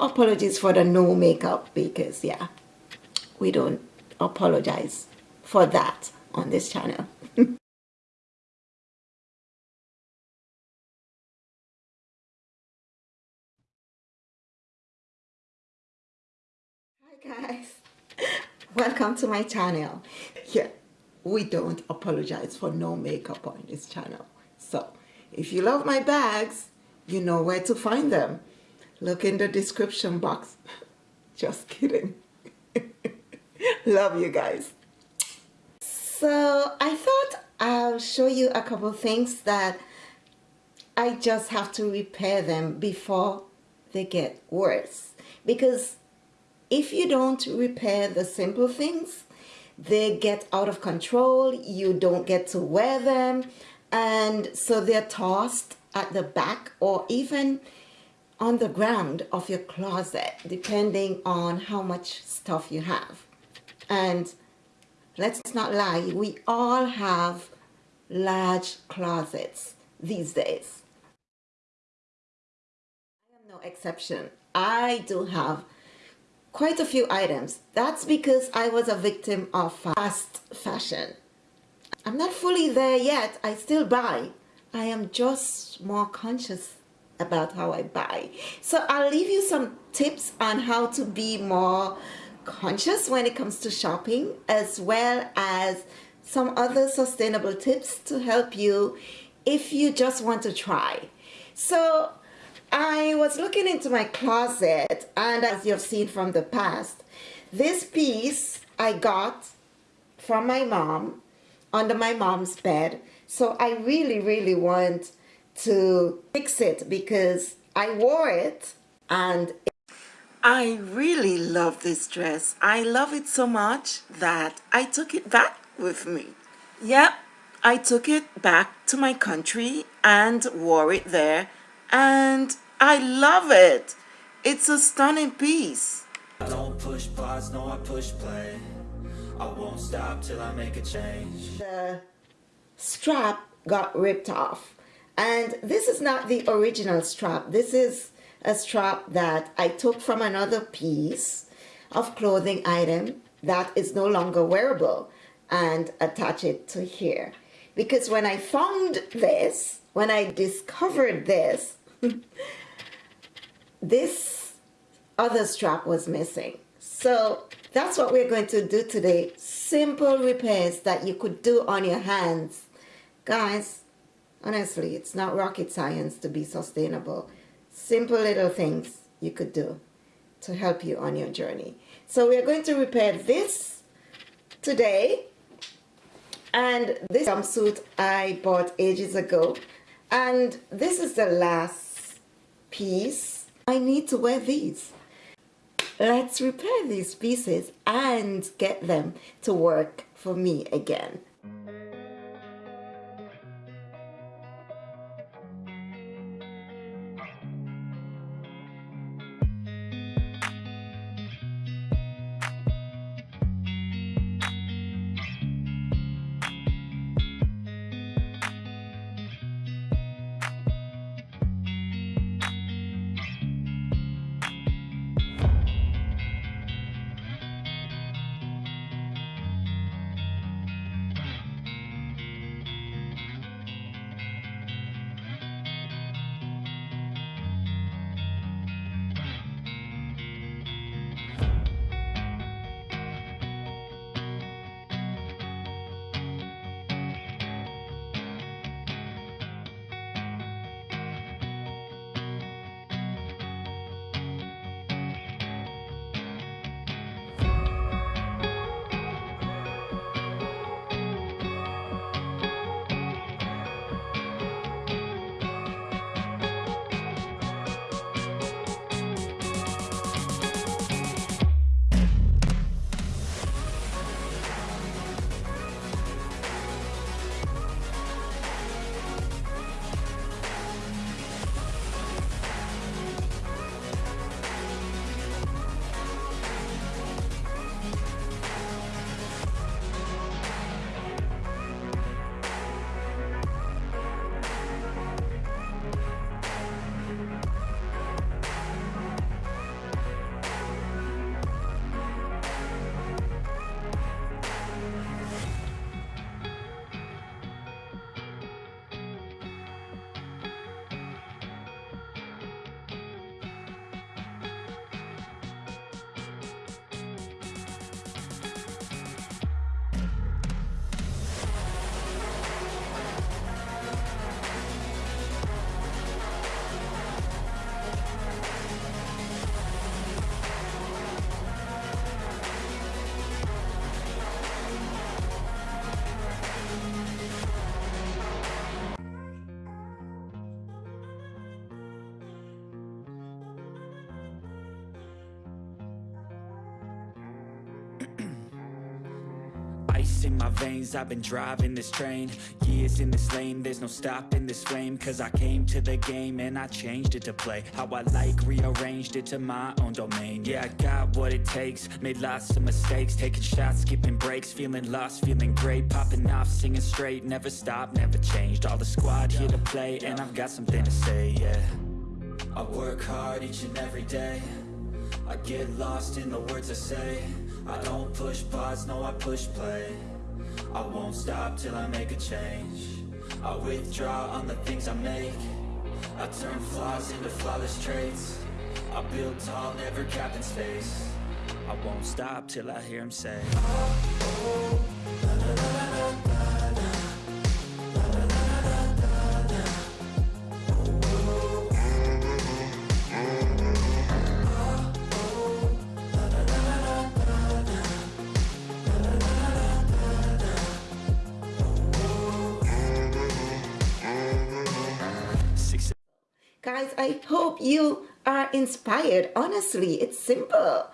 apologies for the no makeup because yeah, we don't apologize for that on this channel. Hi guys, welcome to my channel. Yeah, we don't apologize for no makeup on this channel. So if you love my bags, you know where to find them. Look in the description box. Just kidding. love you guys. So I thought I'll show you a couple things that I just have to repair them before they get worse. Because if you don't repair the simple things, they get out of control, you don't get to wear them, and so they're tossed at the back or even on the ground of your closet, depending on how much stuff you have. And let's not lie, we all have large closets these days. I am no exception. I do have quite a few items. That's because I was a victim of fast fashion. I'm not fully there yet. I still buy. I am just more conscious about how I buy. So I'll leave you some tips on how to be more conscious when it comes to shopping as well as some other sustainable tips to help you if you just want to try. So I was looking into my closet and as you've seen from the past, this piece I got from my mom under my mom's bed. So I really, really want to fix it because I wore it and I really love this dress. I love it so much that I took it back with me. Yep, I took it back to my country and wore it there and I love it. It's a stunning piece. I don't push pause, no I push play. I won't stop till I make a change. The strap got ripped off. And this is not the original strap. This is a strap that I took from another piece of clothing item that is no longer wearable and attach it to here. Because when I found this, when I discovered this, this other strap was missing. So that's what we're going to do today. Simple repairs that you could do on your hands. Guys, honestly, it's not rocket science to be sustainable. Simple little things you could do to help you on your journey. So we're going to repair this today. And this jumpsuit I bought ages ago. And this is the last piece. I need to wear these. Let's repair these pieces and get them to work for me again. Ice in my veins. I've been driving this train Years in this lane. There's no stopping this flame Cause I came to the game And I changed it to play How I like Rearranged it to my own domain. Yeah, I got what it takes Made lots of mistakes Taking shots, skipping breaks Feeling lost, feeling great Popping off, singing straight Never stopped, never changed. All the squad here to play And I've got something to say, yeah. I work hard each and every day I get lost in the words I say. I don't push pause, no I push play. I won't stop till I make a change. I withdraw on the things I make. I turn flaws into flawless traits. I build tall, never capped in space. I won't stop till I hear him say. Success Guys, I hope you are inspired. Honestly, it's simple.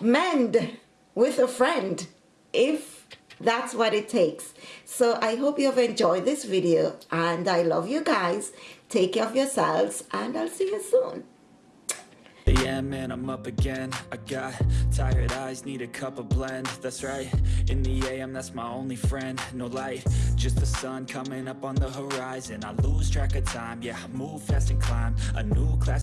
Mend with a friend if that's what it takes. So I hope you have enjoyed this video and I love you guys. Take care of yourselves and I'll see you soon. Yeah, man, I'm up again. I got tired eyes, need a cup of blend. That's right, in the AM, that's my only friend. No light, just the sun coming up on the horizon. I lose track of time, yeah, move fast and climb. A new class